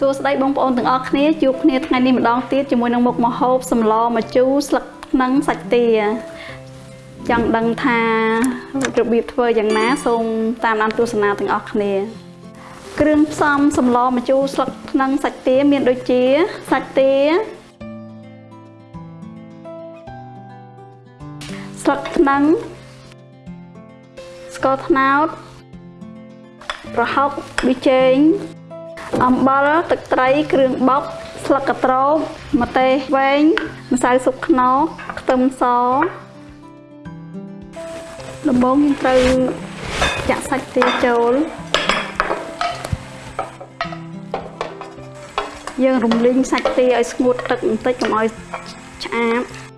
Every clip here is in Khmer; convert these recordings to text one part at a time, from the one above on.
សួស្តីបងប្អូនទាំងអស់គ្នាជួបគ្នាថ្ងៃនេះម្ដងទៀតជាមួយនឹងមុខម្ហូបសម្លម្ជូរស្លឹកថ្នឹងសាច់ទាចង់ដឹងថារបៀបធ្វើយ៉ាងណាសូមតាមដានទស្សនាទាំងអស់គ្នា គ្រឿងផ្សំសម្លម្ជូរស្លឹកថ្នឹងសាច់ទាមានដូចជាសាច់ទាស្លឹកថ្នឹងស្ករត្នោតប្រហុកប៊ីចេង អំបិលទឹកត្រីគ្រឿងបុកស្លឹកកត្រោបម្ទេសវែងម្សៅស៊ុបខ្នុរខ្ទឹមសដំបូងយើងត្រូវចាក់សាច់ទាចូលយើងរំលីងសាច់ទាឲ្យស្ងួតទឹកបន្តិចកុំឲ្យឆ្អាប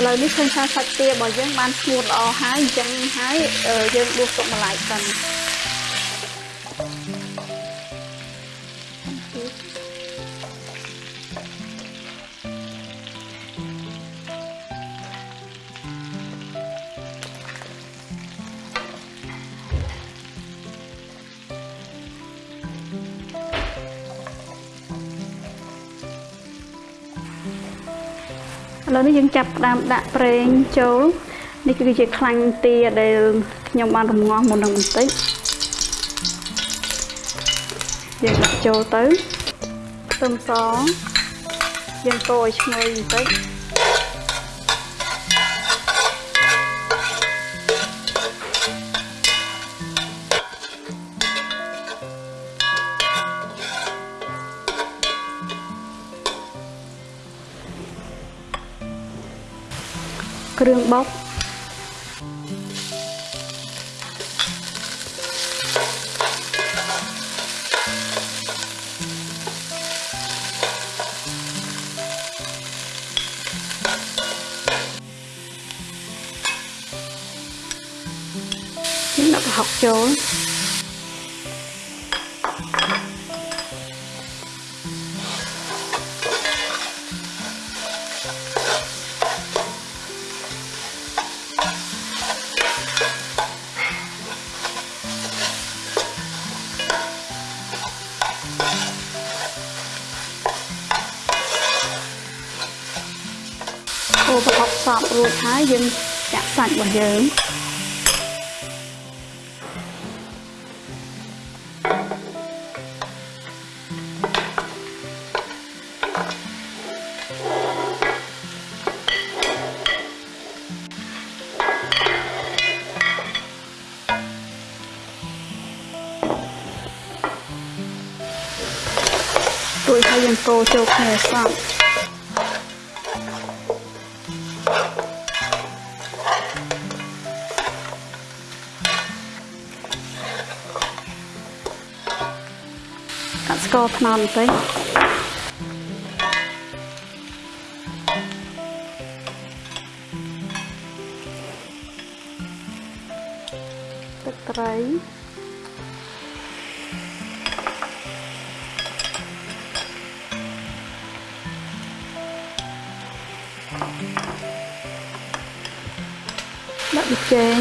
ឥឡូវនេះឃើញថាសាច់ទារបស់យើងបានស្ងួតល្អហើយអញ្ចឹងហើយយើងដួសទុកម្លាយសិន ឥឡូវនេះយើងចាប់ផ្ដើមដាក់ប្រេងចូលនេះគឺជាខ្លាញ់ទាដែលខ្ញុំបានរំងាស់មុននឹងបន្តិចយើងដាក់ចូលទៅខ្ទឹមសយើងកូរឲ្យឈ្ងុយបន្តិច គ្រឿងបុកយើងដាក់ប្រហុកចូល រប្រហុកសពរួចហើយយើងចាក់សាច់របស់យើងរួចហើយយើងកូរចូលគ្នាសព ស្ករត្នោតបន្តិចទឹកត្រីដាក់ប៊ីចេង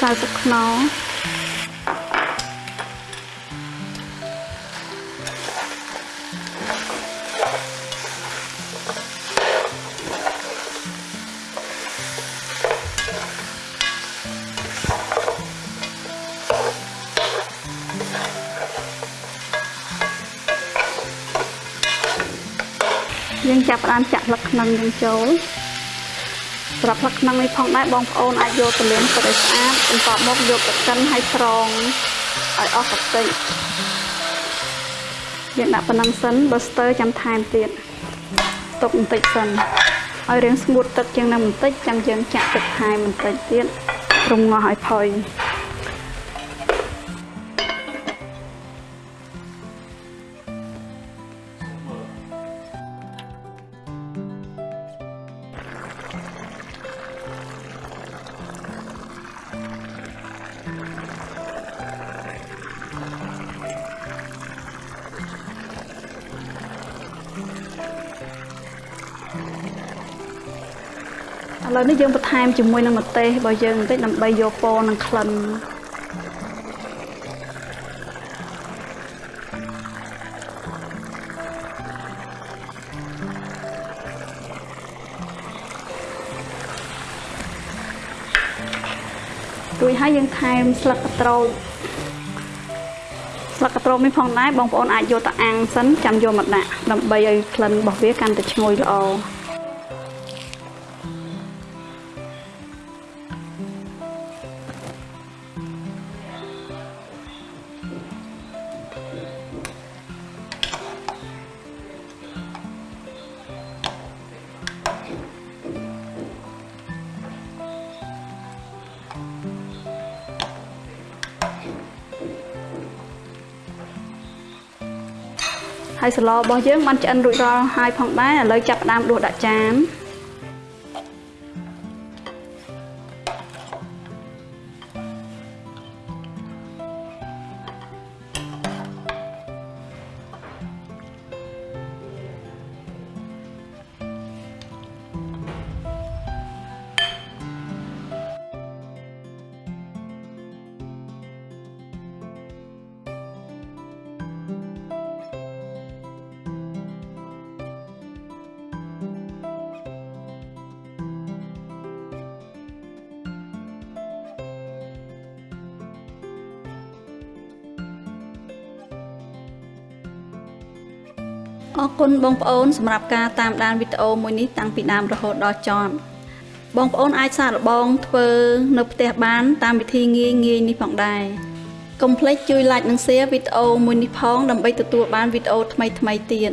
សៅទឹកខ្នុរ យើងចាប់ផ្ដើមចាក់ស្លឹកខ្នឹងយើងចូលសម្រាប់ស្លឹកខ្នឹងនេះផងដែរបងប្អូនអាចយកទៅលាងទឹកឲ្យស្អាតបន្ទាប់មកយកទៅកិនឲ្យស្រង់ឲ្យអស់កាតិចយើងដាក់ប៉ុណ្ណឹងសិនបើស្ទើចាំថែមទៀតទុកបន្តិចសិនឲ្យរាងស្ងួតទឹកជាងនឹងបន្តិចចាំយើងចាក់ទឹកថែមបន្តិចទៀតរំងាស់ឲ្យផុយ ឥឡូវនេះយើងបន្ថែមជាមួយនឹងម្ទេសរបស់យើងបន្តិចដើម្បីយកពណ៌និងក្លិនរួចហើយយើងថែមស្លឹកកត្នោត ស្លឹកកត្នោតនេះផងដែរបងប្អូនអាចយកទៅអាំងសិនចាំយកមកដាក់ដើម្បីឲ្យក្លិនរបស់វាកាន់តែឈ្ងុយល្អ ហើយស្លរបស់យើងបានឆ្អិនរួចរាល់ហើយផងដែរឥឡូវចាប់ផ្ដើមដួសដាក់ចាន អរគុណបងប្អូនសម្រាប់ការតាមដានវីដេអូមួយនេះតាំងពីដើមរហូតដល់ចប់បងប្អូនអាចសាកល្បងធ្វើនៅផ្ទះបាន តាមវិធីងាយងាយនេះផងដែរកុំភ្លេចជួយ like និង share វីដេអូមួយនេះផងដើម្បីទទួលបានវីដេអូថ្មីៗទៀត